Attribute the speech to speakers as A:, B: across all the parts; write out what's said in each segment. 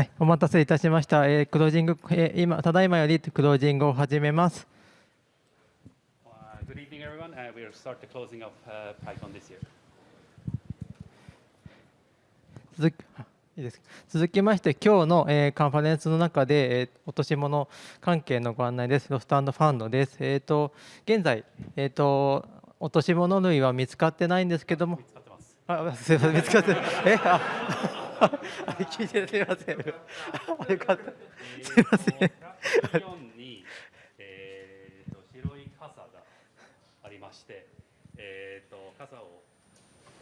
A: はい、お待たせいたしました。えー、クロージング、えー、今ただいまよりクロージングを始めます。
B: Good evening, everyone. Uh, we'll start the closing of uh, PyCon this year.
A: 続いいです続きまして、今日の、えー、カンファレンスの中で、えー、落とし物関係のご案内です。ロストファンドです。えーと、現在、えーと、落とし物類は見つかってないんですけども、見つかってます。あすみません、見つかってえあ聞いてすみません。よかった。すみません。
B: に、えーと、白い傘がありまして、えーと、傘を、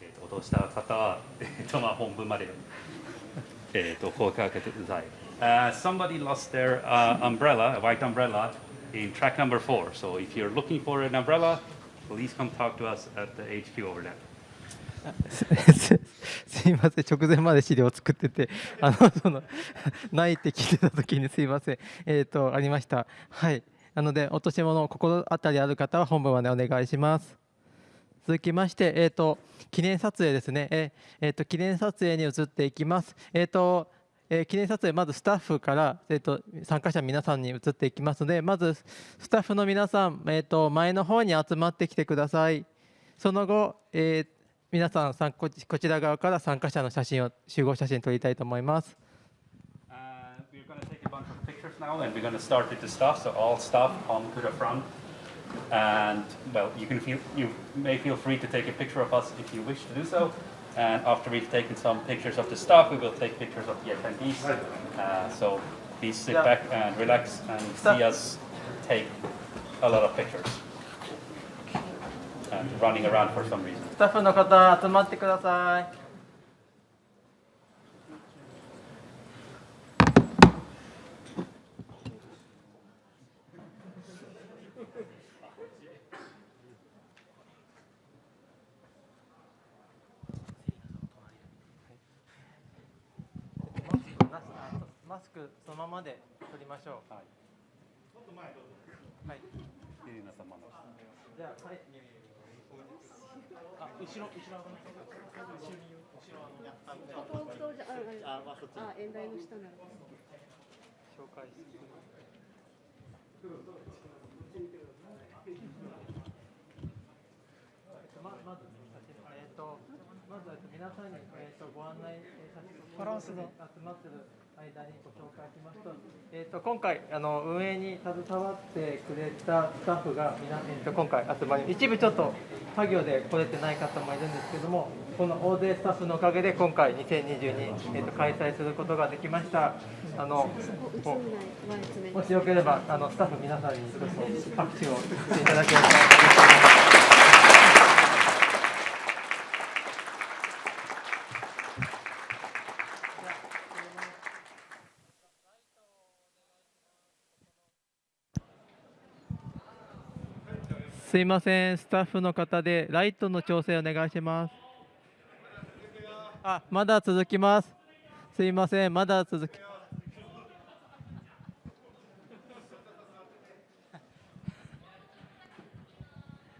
B: えーと、落とした方は、えーとまあ、本文まで、えー、と声かけてください。Uh, somebody lost their uh, umbrella, a white umbrella, in track number four. So if you're looking for an umbrella, please come talk to us at the HQ over there.
A: すいません。直前まで資料を作っててあのそのないって聞いてた時にすいません。えっ、ー、とありました。はい。なので落とし物心当たりある方は本部までお願いします。続きまして、えーと、記念撮影ですね、ええーと、記念撮影に移っていきます。えーとえー、記念撮影まずスタッフから、えーと、参加者皆さんに移っていきますのでまずスタッフの皆さん、えー、と前の方に集まってきてください。その後、えー皆さんさんここちら側から参加者の写真を集合写真撮りたいと思います。
B: now and we're going to start with the staff so all staff come to the front and well you can feel you may feel free to take a picture of us if you wish to do so and after we've taken some pictures of the staff we will take pictures of the attendees uh, so please sit back and relax and see us take a lot of pictures and Running around for some reason
A: タッフの方集まってくださいマスクそのままで取りましょう。はい。はい。じゃあ、はい。あ、後ろ、後ろ後ろに、後ろあの、あ、あ、そっち。あ、演台の下なら。紹介する。ま、まず、えっ、と、まず、皆さんに、えっ、と、ご案内させて、バランスが集まってる。間にご紹介しますと,、えーと、今回あの運営に携わってくれたスタッフが皆、えーと、今回集まり一部ちょっと作業で来れてない方もいるんですけどもこの大勢スタッフのおかげで今回2022、えーと、開催することができました。あのもしよければあのスタッフ皆さんにちょっと拍手をしていただければす。いません、スタッフの方でライトの調整お願いします。あ、まだ続きます。すいません、まだ続き。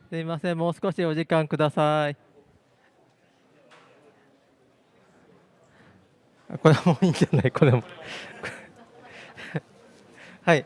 A: すいません、もう少しお時間ください。これもいいんじゃない、これも。はい。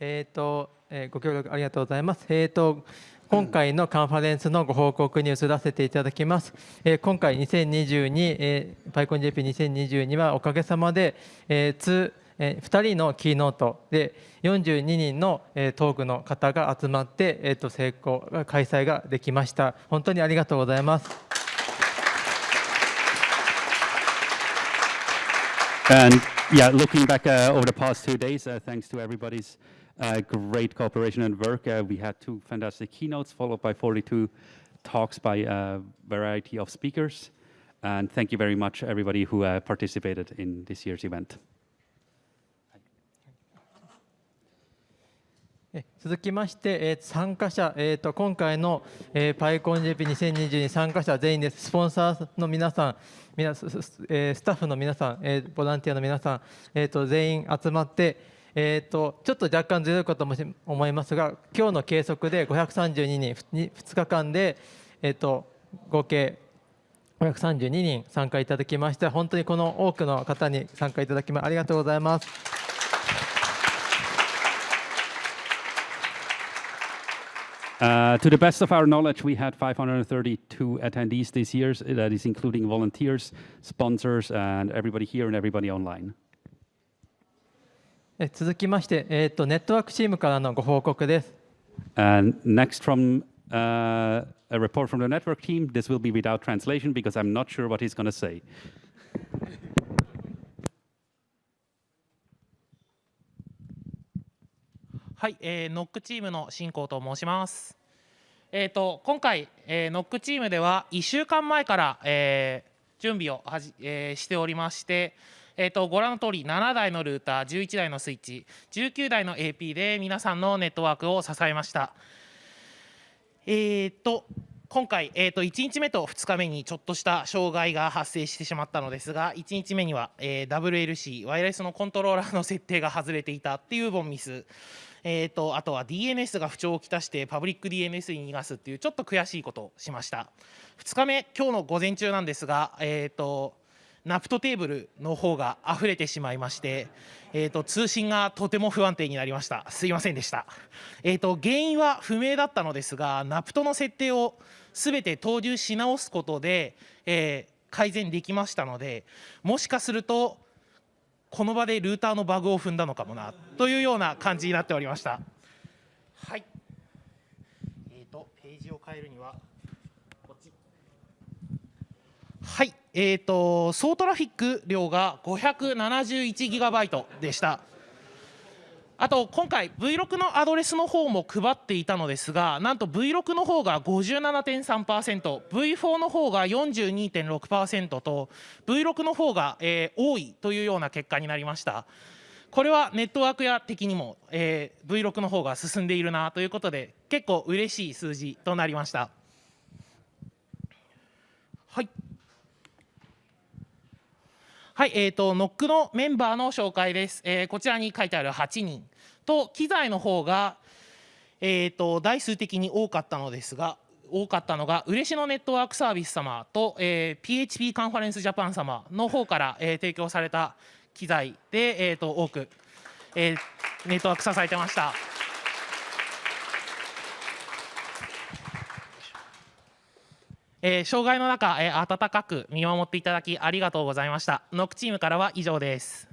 A: えっ、ー、と。えご協力ありがとうございます。えーと、今回のカンファレンスのご報告に移らせていただきます。えー、今回2022、えー、パイコン JP2022 はおかげさまで、えー、2, えー、2人のキーノートで42人の、えー、トークの方が集まって、えーと、成功開催ができました。本当にありがとうございます。
B: And yeah, looking back uh, over the past two days, uh, thanks to everybody's uh, great cooperation and work. Uh, we had two fantastic keynotes followed by 42 talks by a variety of speakers. And thank you very much, everybody who uh, participated in this year's event.
A: 続きまして、えー、参加者、えーと、と今回の、えー、パイコン JP2022 参加者全員です、スポンサーの皆さん、皆スえー、スタッフの皆さん、えー、ボランティアの皆さん、えーと、全員集まって、えー、とちょっと若干ずれるかとも思いますが、今日の計測で532人、ふに2日間で、えー、と合計532人参加いただきまして、本当にこの多くの方に参加いただきまありがとうございます。
B: Uh, to the best of our knowledge, we had 532 attendees this year. That is including volunteers, sponsors, and everybody here and everybody online.
A: え続きまして、えー、とネットワークチームからのご報告です。
B: And next from uh, a report from the network team. This will be without translation because I'm not sure what he's going to say.
C: はい、えーノックチームの進行と申します。えー、と今回、えーノックチームでは1週間前から、えー準備をはじ、えーしておりまして、えー、とご覧の通り7台のルーター11台のスイッチ19台の AP で皆さんのネットワークを支えました。えー、と今回、えー、と1日目と2日目にちょっとした障害が発生してしまったのですが1日目には、えー WLC ワイヤレスのコントローラーの設定が外れていたっていうボンミス、えー、とあとは DNS が不調をきたしてパブリック DNS に逃がすっていうちょっと悔しいことをしました2日目今日の午前中なんですが、えー、とナプトテーブルの方が溢れてしまいまして、えー、と通信がとても不安定になりました。すいませんでした、えー、と原因は不明だったのですがナプトの設定をすべて投入し直すことで、えー改善できましたのでもしかするとこの場でルーターのバグを踏んだのかもなというような感じになっておりました。はい。えー、とページを変えるにはこっちはい、えー、と総トラフィック量が 571GB でした。あと今回 V6 のアドレスの方も配っていたのですがなんと V6 の方が 57.3%V4 の方が42.6%と V6 の方が、えー多いというような結果になりました。これはネットワークや的にも、えー V6 の方が進んでいるなということで結構嬉しい数字となりました。はい。はい、えー、とノックのメンバーの紹介です、えーこちらに書いてある8人と機材の方が、えー、と台数的に多かったのですが多かったのが嬉野ネットワークサービス様と、えー PHP カンファレンスジャパン様の方から、えー提供された機材で、えー、と多く、えーネットワーク支えてました。えー障害の中、えー温かく見守っていただきありがとうございました。ノックチームからは以上です。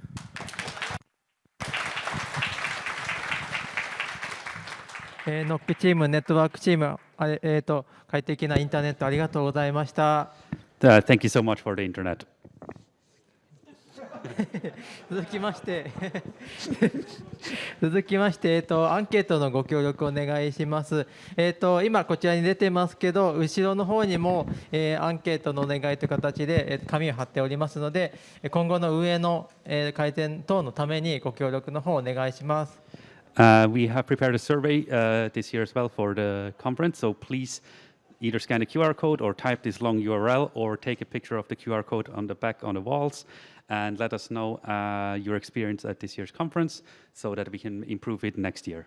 A: えーノックチーム、ネットワークチーム、えー、と快適なインターネットありがとうございました。
B: Uh, thank you so much for the internet.
A: 続きまして 続きまして、えー、とアンケートのご協力をお願いします。えー、と今こちらに出てますけど後ろの方にも、えーアンケートのお願いという形で、えー紙を貼っておりますので今後の運の、えー改善等のためにご協力の方をお願いします。
B: Uh, we have prepared a survey uh, this year as well for the conference, so please either scan the QR code or type this long URL or take a picture of the QR code on the back on the walls and let us know uh, your experience at this year's conference so that we can improve it next year.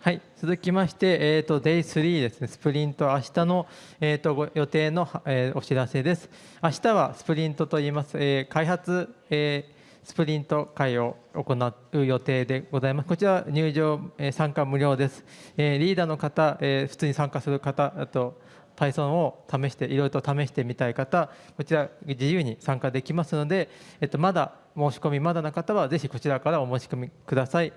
A: はい、続きまして、えー、と Day3 ですね、スプリント、明日の、えー、とご予定の、えーお知らせです。明日はスプリントといいます、えー開発、えー スプリント会を行う予定でございます。こちら入場、え参加無料です。えリーダーの方、え普通に参加する方、あと Python を試して、いろいろと試してみたい方、こちら自由に参加できますので、えっとまだ申し込みまだの方は、ぜひこちらからお申し込みください。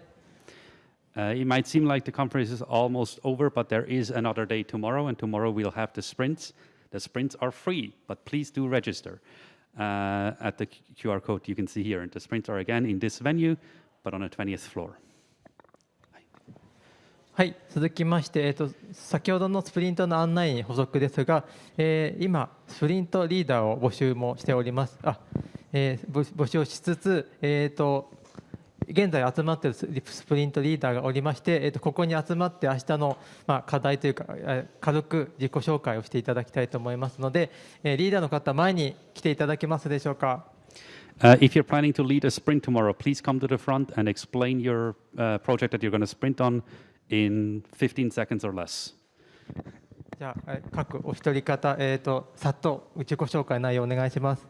B: Uh, it might seem like the conference is almost over, but there is another day tomorrow, and tomorrow we'll have the sprints. The sprints are free, but please do register uh, at the QR code you can see here. And the sprints are again in this venue, but on the 20th floor.
A: はい、続きまして、えー、と先ほどのスプリントの案内に補足ですが、えー今、スプリントリーダーを募集もしております。あえー募募集をしつつ、えーと現在集まっているスプリントリーダーがおりまして、えー、とここに集まって明日の、まあ、課題というかえー軽く自己紹介をしていただきたいと思いますので、えーリーダーの方前に来ていただけますでしょうか
B: ？Uh, if you're planning to lead a sprint tomorrow, please come to the front and explain your uh, project that you're going to sprint on in 15 seconds or less.
A: じゃあ、えー各お一人方、えー、とさっと自己紹介内容お願いします。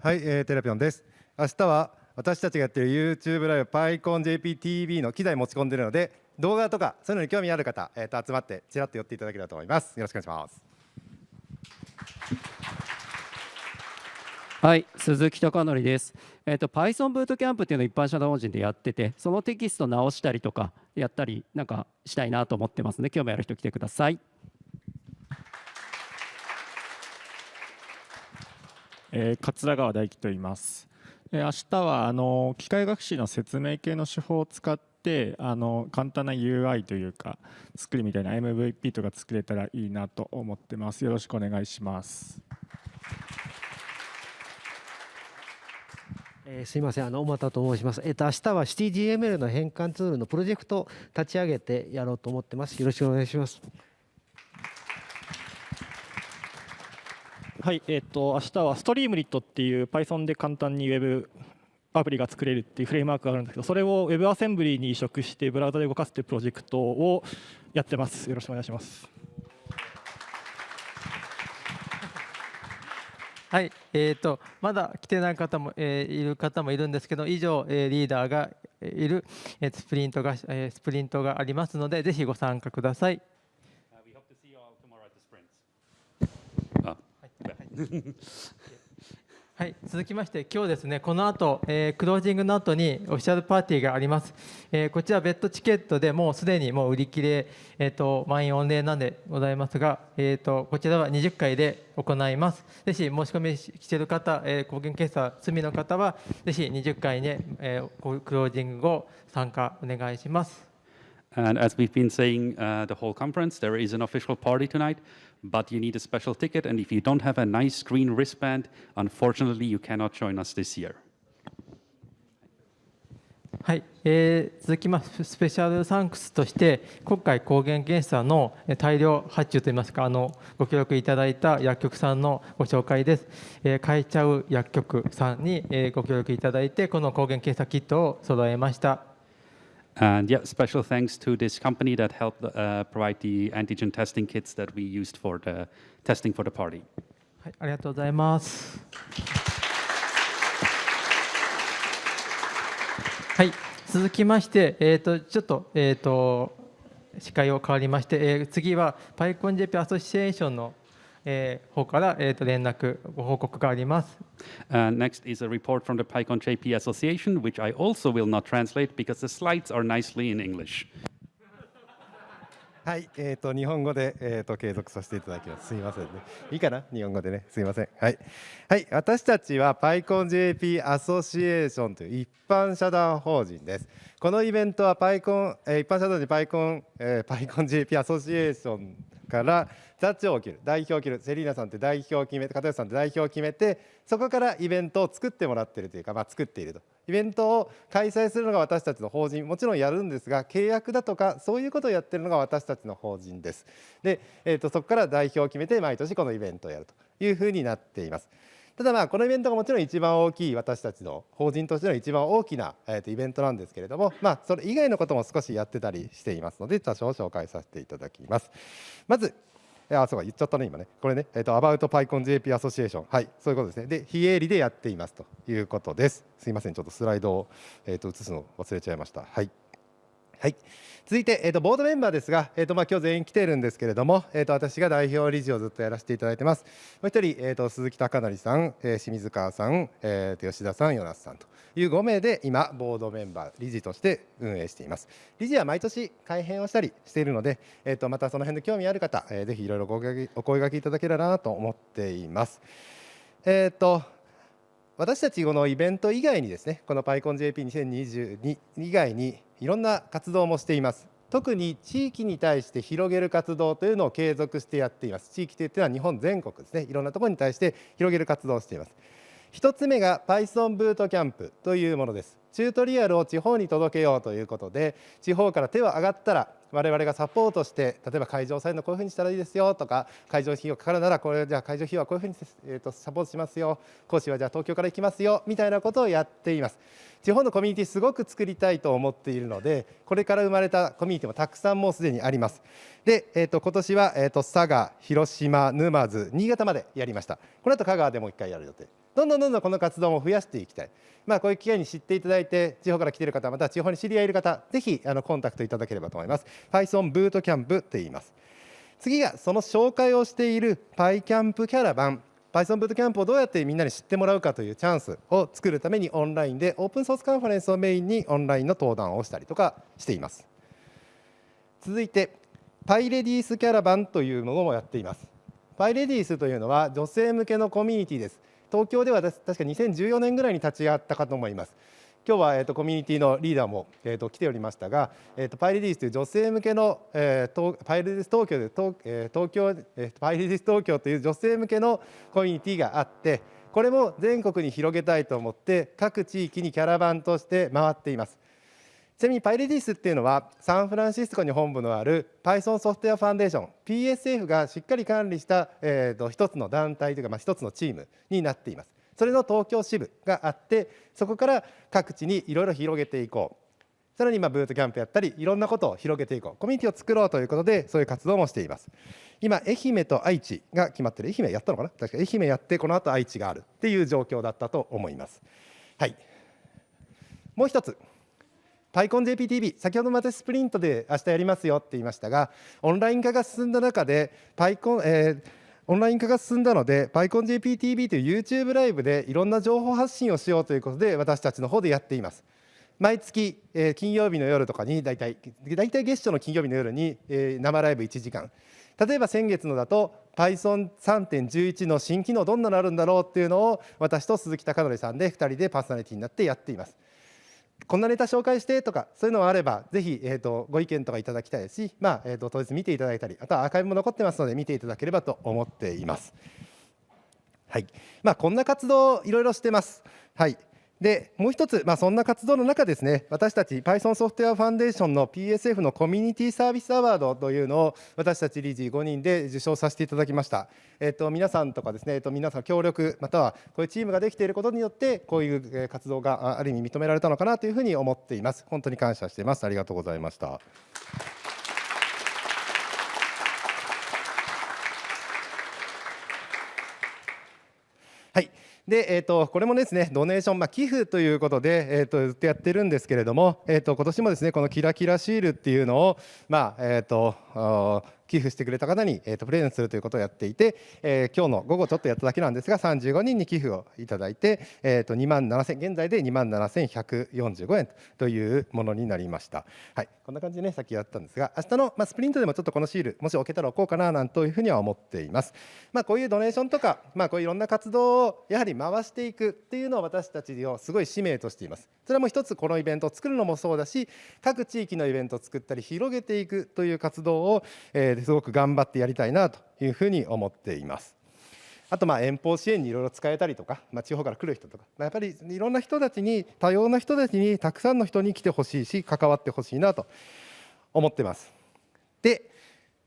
D: はい、えー、テレピョンです。明日は私たちがやっている YouTube ライブ PyConJPTV の機材持ち込んでいるので動画とかそういうのに興味ある方、えー、と集まってちらっと寄っていただければと思います。よろしくお願いします。
E: はい、鈴木貴則です。えっ、と Python ブートキャンプっていうのを一般社団法人でやってて、そのテキスト直したりとかやったりなんかしたいなと思ってますので、興味ある人来てください。
F: えー桂川大樹と言います。えー明日はあの機械学習の説明系の手法を使ってあの簡単な UI というか作るみたいな MVP とか作れたらいいなと思ってます。よろしくお願いします。
G: えーすいません、あの小俣と申します。えっ、と明日は CityGML の変換ツールのプロジェクトを立ち上げてやろうと思ってます。よろしくお願いします。
F: はい、えっ、と明日はストリームリットっていう Python で簡単に Web アプリが作れるっていうフレームワークがあるんですけど、それを Web アセンブリに移植してブラウザで動かすっていうプロジェクトをやってます。よろしくお願いします。
A: はい、えー、とまだ来てない方も、えーいる方もいるんですけど以上、えーリーダーがいる、えースプリントが、えースプリントがありますのでぜひご参加ください。
B: Uh, we hope to see you all tomorrow at the sprints.
A: はい、続きまして今日ですねこの後、えークロージングの後にオフィシャルパーティーがあります、えーこちら別途チケットでもうすでにもう売り切れ、えー、と満員御礼なんでございますが、えー、とこちらは20回で行います。ぜひ申し込みしてる方、えー、抗原検査済みの方はぜひ20回に、えークロージング後参加お願いします。
B: And as we've been saying uh, the whole conference, there is an official party tonight, but you need a special ticket. And if you don't have a nice green wristband, unfortunately, you cannot join us this year.
A: はい、えー続きましてスペシャルサンクスとして今回抗原検査のえ大量発注といいますかあのご協力いただいた薬局さんのご紹介です、えー、変えちゃう薬局さんに、えーご協力いただいてこの抗原検査キットを揃えました
B: And yeah, special thanks to this company that helped uh, provide the antigen testing kits that we used for the testing for the party.
A: はい、ありがとうございます。はい、続きまして、えー、とちょっと,、えー、と司会を変わりまして、えー次は PyConJP アソシエーションの、えー方から、えー、と連絡ご報告があります。
B: Uh, next is a report from the PyCon JP Association, which I also will not translate because the slides are nicely in English.
D: はい、えっ、と日本語でえっ、と継続させていただきます。すみませんね。いいかな日本語でね。すみません。はい。はい、私たちは PyConJP アソシエーションという一般社団法人です。このイベントは PyCon、えー一般社団で PyCon、えー、PyConJP アソシエーションから座長を決める代表を切るセリーナさんって代表を決めて片吉さんって代表を決めてそこからイベントを作ってもらってるというか、まあ、作っていると。イベントを開催するのが私たちの法人もちろんやるんですが契約だとかそういうことをやってるのが私たちの法人です。で、えー、とそこから代表を決めて毎年このイベントをやるというふうになっています。ただまあこのイベントがもちろん一番大きい私たちの法人としての一番大きな、えー、とイベントなんですけれどもまあそれ以外のことも少しやってたりしていますので多少紹介させていただきますまずあ、そうか、言っちゃったね、今ね。これね、えっ、と、About PyConJP Association。はい、そういうことですね。で、非営利でやっていますということです。すいません、ちょっとスライドを、えっ、と、映すの忘れちゃいました。はい。はい、続いて、えー、とボードメンバーですが、えーとまあ、今日全員来ているんですけれども、えー、と私が代表理事をずっとやらせていただいてます。もう一人、えー、と鈴木貴則さん、えー清水川さん、えーと吉田さん、与那須さんという5名で今、ボードメンバー、理事として運営しています。理事は毎年改編をしたりしているので、えー、とまたその辺で興味ある方、えーぜひいろいろごお声掛けいただければなと思っています。えーと私たちこのイベント以外にですねこの PyConJP2022 以外にいろんな活動もしています。特に地域に対して広げる活動というのを継続してやっています。地域というのは日本全国ですね。いろんなところに対して広げる活動をしています。一つ目が Python ブートキャンプというものです。チュートリアルを地方に届けようということで地方から手は上がったら我々がサポートして例えば会場サイドこういうふうにしたらいいですよとか会場費用かかるならこれじゃあ会場費用はこういうふうに、えー、とサポートしますよ講師はじゃあ東京から行きますよみたいなことをやっています。地方のコミュニティすごく作りたいと思っているのでこれから生まれたコミュニティもたくさんもうすでにあります。で、えー、と今年は、えー、と佐賀広島沼津新潟までやりました。この後香川でもう一回やる予定。どんどんどんどんこの活動も増やしていきたい、まあ、こういう機会に知っていただいて地方から来ている方また地方に知り合いいる方ぜひあのコンタクトいただければと思います。Python ブートキャンプと言います。次がその紹介をしている PyCamp キャラバン Python ブートキャンプをどうやってみんなに知ってもらうかというチャンスを作るためにオンラインでオープンソースカンファレンスをメインにオンラインの登壇をしたりとかしています。続いてパイレディースキャラバンというものもやっています。パイレディースというのは女性向けのコミュニティです。東京では確か2014年ぐらいに立ち会ったかと思います。今日は、えーと、コミュニティのリーダーも、えーと、来ておりましたが、えーと、パイレディースという女性向けの、えー、パイレディース東京で東,、えー、東京、えー、パイレディース東京という女性向けのコミュニティがあってこれも全国に広げたいと思って各地域にキャラバンとして回っています。ちなみにパイレディスっていうのはサンフランシスコに本部のある Python ソフトウェアファンデーション PSF がしっかり管理した、えー、と一つの団体というか、まあ、一つのチームになっています。それの東京支部があってそこから各地にいろいろ広げていこう。さらに今ブートキャンプやったりいろんなことを広げていこう。コミュニティを作ろうということでそういう活動もしています。今愛媛と愛知が決まってる。愛媛やったのかな？確か愛媛やってこの後愛知があるっていう状況だったと思います。はい。もう一つ。PyConJPTV 先ほどまたスプリントで明日やりますよって言いましたがオンライン化が進んだ中で PyCon、えー、オンライン化が進んだので PyConJPTV という YouTube ライブでいろんな情報発信をしようということで私たちの方でやっています。毎月、えー、金曜日の夜とかに大体大体月初の金曜日の夜に、えー、生ライブ1時間。例えば先月のだと Python3.11 の新機能どんなのあるんだろうっていうのを私と鈴木貴則さんで2人でパーソナリティになってやっていますこんなネタ紹介してとかそういうのがあればぜひ、えーと、ご意見とかいただきたいですし、まあえーと、当日見ていただいたりあとはアーカイブも残ってますので見ていただければと思っています。はいまあ、こんな活動いろいろしてます。はいでもう一つ、まあ、そんな活動の中ですね私たち Python ソフトウェアファンデーションの PSF のコミュニティサービスアワードというのを私たち理事5人で受賞させていただきました、えっと、皆さんとかですね、えっと、皆さん協力またはこういうチームができていることによってこういう活動がある意味認められたのかなというふうに思っています。本当に感謝しています。ありがとうございました。はい。で、えーと、これもですねドネーション、まあ、寄付ということで、えーと、ずっとやってるんですけれども、えーと、今年もですねこのキラキラシールっていうのを、まあえー、と寄付してくれた方に、えー、とプレゼントするということをやっていて、えー、今日の午後ちょっとやっただけなんですが35人に寄付をいただいて、えー、と2万7000現在で2万7145円というものになりました、はい、こんな感じでねさっきやったんですが明日の、まあ、スプリントでもちょっとこのシールもし置けたら置こうかななんというふうには思っています、まあ、こういうドネーションとか、まあ、こういういろんな活動をやはり回していくっていうのを私たちをすごい使命としています。それも一つこのイベントを作るのもそうだし各地域のイベントを作ったり広げていくという活動を、えー、すごく頑張ってやりたいなというふうに思っています。あとまあ遠方支援にいろいろ使えたりとか、まあ、地方から来る人とか、まあ、やっぱりいろんな人たちに多様な人たちにたくさんの人に来てほしいし関わってほしいなと思ってます。で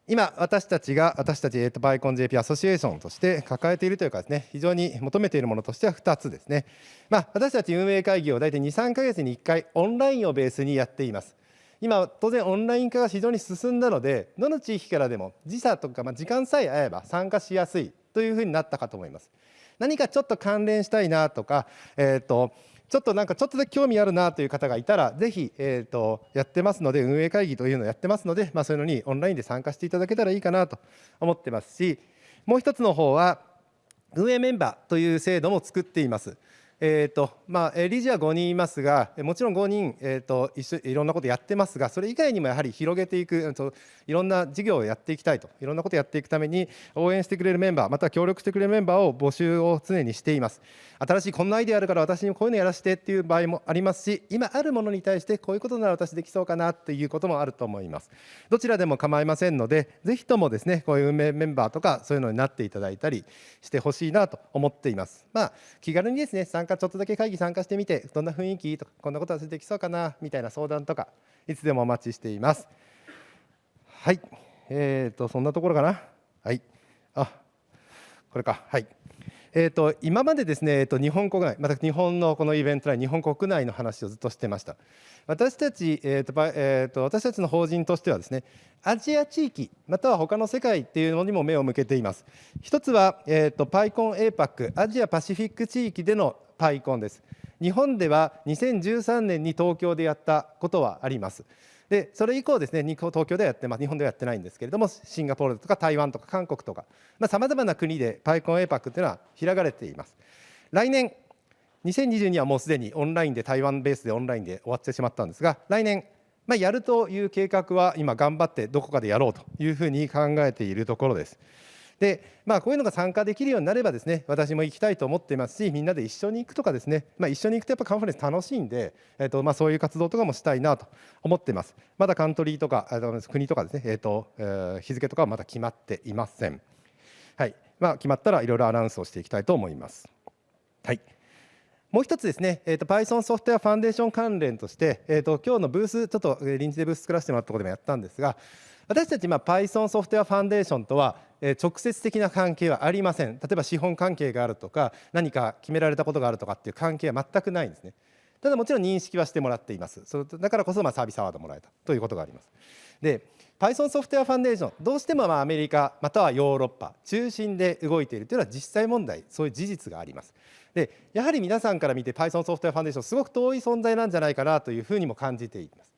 D: 今私たちが私たち、えー、とバイコン JP アソシエーションとして抱えているというかですね非常に求めているものとしては2つですね、まあ、私たち運営会議を大体23か月に1回オンラインをベースにやっています今当然オンライン化が非常に進んだのでどの地域からでも時差とか、まあ、時間さえ合えば参加しやすいというふうになったかと思います何かちょっと関連したいなとか、えーとちょっとなんかちょっとだけ興味あるなという方がいたらぜひ、えーと、やってますので運営会議というのをやってますので、まあ、そういうのにオンラインで参加していただけたらいいかなと思ってますしもう一つの方は運営メンバーという制度も作っています。えーとまあ、理事は5人いますがもちろん5人、えーと、一緒いろんなことやってますがそれ以外にもやはり広げていくいろんな事業をやっていきたいといろんなことをやっていくために応援してくれるメンバーまた協力してくれるメンバーを募集を常にしています。新しいこんなアイデアあるから私にこういうのやらせてっていう場合もありますし今あるものに対してこういうことなら私できそうかなっていうこともあると思います。どちらでも構いませんのでぜひともですねこういう運営メンバーとかそういうのになっていただいたりしてほしいなと思っています。まあ気軽にですね参加ちょっとだけ会議参加してみてどんな雰囲気？とかこんなことはできそうかな？みたいな相談とかいつでもお待ちしています。はい。えーとそんなところかな？はい。あこれか。はい。えーと、今までですね、えーと、日本国内、また日本のこのイベント内、日本国内の話をずっとしてました。私たち、えーとえーと、私たちの法人としてはですね、アジア地域、または他の世界っていうのにも目を向けています。一つは、えー、とパイコン APAC、アジアパシフィック地域でのパイコンです。日本では2013年に東京でやったことはあります。でそれ以降ですね東京ではやってます日本ではやってないんですけれどもシンガポールとか台湾とか韓国とかさまざ、まな国でパイコン APAC というのは開かれています来年2022はもうすでにオンラインで台湾ベースでオンラインで終わってしまったんですが来年まあ、やるという計画は今頑張ってどこかでやろうというふうに考えているところです。で、まあ、こういうのが参加できるようになればですね私も行きたいと思っていますしみんなで一緒に行くとかですね、まあ、一緒に行くとやっぱカンファレンス楽しいんで、えーとまあ、そういう活動とかもしたいなと思っています。まだカントリーとか国とかですね、えーとえー、日付とかはまだ決まっていません。はい。まあ、決まったらいろいろアナウンスをしていきたいと思います。はい。もう一つですね、えーと、Python ソフトウェアファンデーション関連として、えーと、今日のブース、ちょっと臨時でブース作らせてもらったところでもやったんですが、私たち、まあ、Python ソフトウェアファンデーションとは、直接的な関係はありません。例えば資本関係があるとか、何か決められたことがあるとかっていう関係は全くないんですね。ただもちろん認識はしてもらっています。そだからこそまあサービスアワードもらえたということがあります。で、Python ソフトウェアファンデーション、どうしてもまあアメリカまたはヨーロッパ中心で動いているというのは実際問題、そういう事実があります。でやはり皆さんから見て Python ソフトウェアファンデーションすごく遠い存在なんじゃないかなというふうにも感じています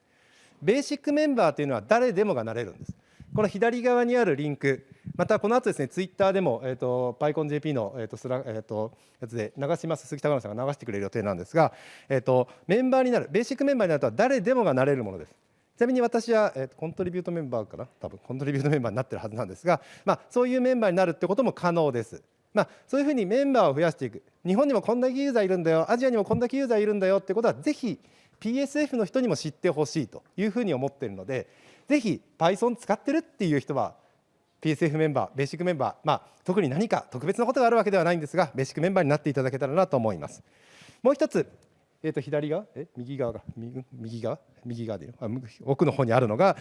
D: ベーシックメンバーというのは誰でもがなれるんです。この左側にあるリンクまたこの後ですねツイッターでも、えーと、PyConJP の、えーとスラえーと、やつで流します。鈴木孝さんが流してくれる予定なんですが、えーと、メンバーになるベーシックメンバーになるとは誰でもがなれるものです。ちなみに私は、えー、コントリビュートメンバーかな？多分コントリビュートメンバーになってるはずなんですが、まあ、そういうメンバーになるってことも可能です。まあ、そういうふうにメンバーを増やしていく。日本にもこんだけユーザーいるんだよアジアにもこんだけユーザーいるんだよってことはぜひ PSF の人にも知ってほしいというふうに思っているのでぜひ Python 使ってるっていう人は PSF メンバーベーシックメンバー、まあ、特に何か特別なことがあるわけではないんですがベーシックメンバーになっていただけたらなと思います。もう一つ、えー、と左側え右側が右側右側でいいの？奥の方にあるのが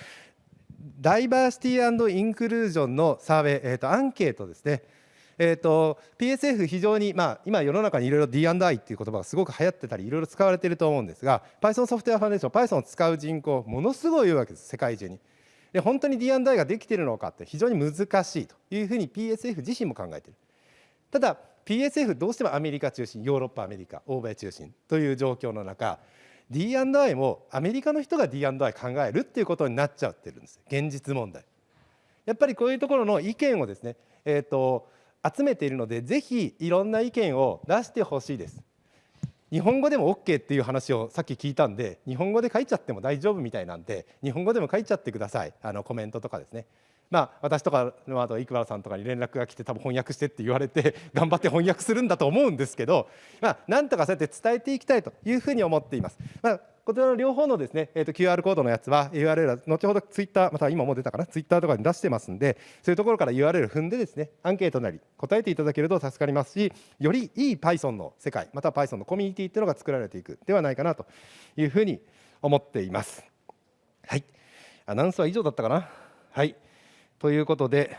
D: ダイバーシティインクルージョンのサーベイ、えー、とアンケートですね。えーと、PSF 非常に、まあ、今世の中にいろいろ D&I っていう言葉がすごく流行ってたりいろいろ使われていると思うんですが Python ソフトウェアファンデーション Python を使う人口ものすごい多いわけです世界中に。で本当に D&I ができているのかって非常に難しいというふうに PSF 自身も考えている。ただ PSF どうしてもアメリカ中心ヨーロッパアメリカ欧米中心という状況の中 D&I もアメリカの人が D&I 考えるっていうことになっちゃってるんです現実問題。やっぱりこういうところの意見をですね、えーと集めているのでぜひいろんな意見を出してほしいです。日本語でも OK っていう話をさっき聞いたんで日本語で書いちゃっても大丈夫みたいなんで日本語でも書いちゃってください。あのコメントとかですね。まあ私とかのあと生原さんとかに連絡が来て多分翻訳してって言われて 頑張って翻訳するんだと思うんですけどまあなんとかそうやって伝えていきたいというふうに思っています。まあこちらの両方のですね、えー、と QR コードのやつは URL は後ほどツイッターまた今も出たかなツイッターとかに出してますんでそういうところから URL 踏んでですねアンケートなり答えていただけると助かりますしよりいい Python の世界または Python のコミュニティっていうのが作られていくではないかなというふうに思っています。はい。アナウンスは以上だったかな？はい。ということで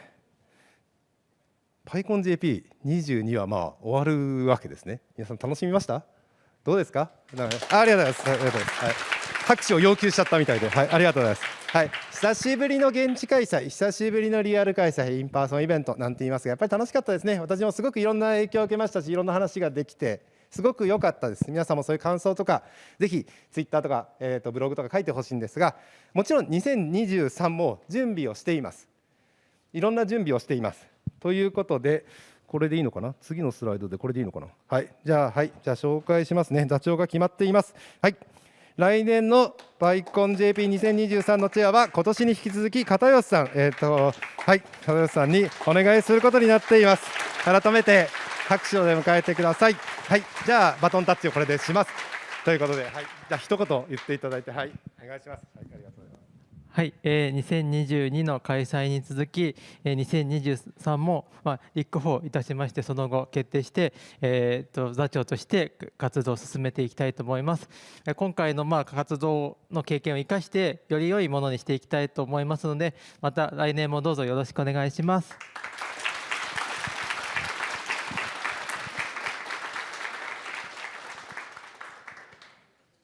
D: PyConJP22 はまあ終わるわけですね。皆さん楽しみました？どうですか？ありがとうございます。ます、はい、拍手を要求しちゃったみたいで、はい、ありがとうございます。はい、久しぶりの現地開催、久しぶりのリアル開催、インパーソンイベントなんて言いますが、やっぱり楽しかったですね。私もすごくいろんな影響を受けましたし、いろんな話ができて、すごく良かったです。皆さんもそういう感想とか、ぜひツイッターとか、えー、とブログとか書いてほしいんですが、もちろん2023も準備をしています。いろんな準備をしています。ということで、これでいいのかな？次のスライドでこれでいいのかな？はい。じゃあはい。じゃあ紹介しますね。座長が決まっています。はい。来年のバイコン JP2023 のチェアは今年に引き続き片吉さん。えっ、ー、とはい。片吉さんにお願いすることになっています。改めて拍手で迎えてください。はい。じゃあバトンタッチをこれでします。ということではい。じゃあ一言言っていただいてはい。お願いします。はい。ありがとうございます。
A: はい、えー、2022の開催に続き、えー、2023も、まあ、立候補いたしましてその後決定して、えー、と座長として活動を進めていきたいと思います。今回のまあ活動の経験を生かしてより良いものにしていきたいと思いますのでまた来年もどうぞよろしくお願いします。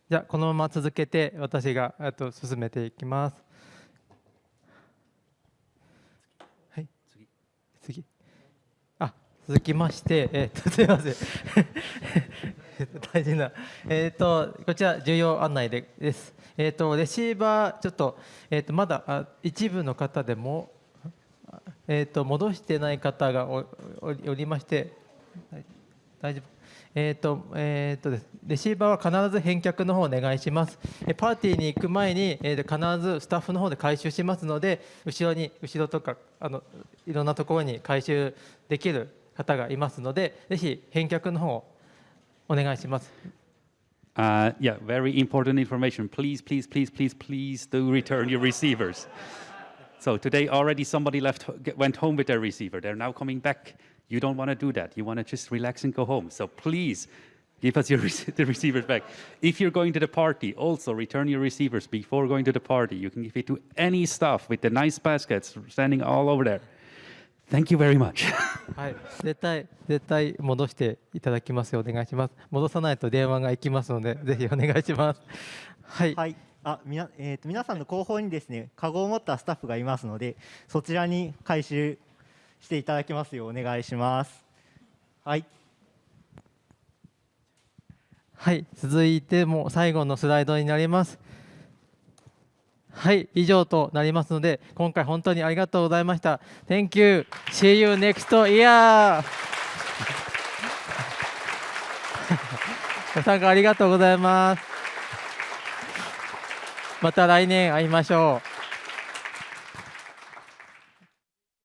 A: じゃあこのまま続けて私がと進めていきます。はい。次。次。あ、続きまして、えっ、と すみません。大事なえっ、とこちら重要案内でです。えっ、とレシーバーちょっとえっ、とまだあ一部の方でもえっ、と戻してない方がおおりおりまして、はい大丈夫。えーとえーとですレシーバーは必ず返却の方をお願いします。えパーティーに行く前に、えーと必ずスタッフの方で回収しますので、後ろに後ろとかあのいろんなところに回収できる方がいますので、ぜひ返却の方をお願いします。
B: Uh, yeah, very important information. Please, please, please, please, please do return your receivers. So today already somebody left, get- went home with their receiver. They're now coming back. You don't want to do that. You want to just relax and go home. So please give us your rec- the receivers back. If you're going to the party, also return your receivers before going to the party. You can give it to any staff with the nice baskets standing all over there. Thank you very much.
A: はい、絶対絶対戻していただきますようお願いします。戻さないと電話が行きますので、ぜひお願いします。はい。
H: はい、あ、みな、えっ、と、皆さんの後方にですね、カゴを持ったスタッフがいますので、そちらに回収していただきますようお願いします。はい。
A: はい、続いても最後のスライドになります。はい、以上となりますので、今回本当にありがとうございました。Thank you. See you next year. ご参加ありがとうございます。また来年会いましょう。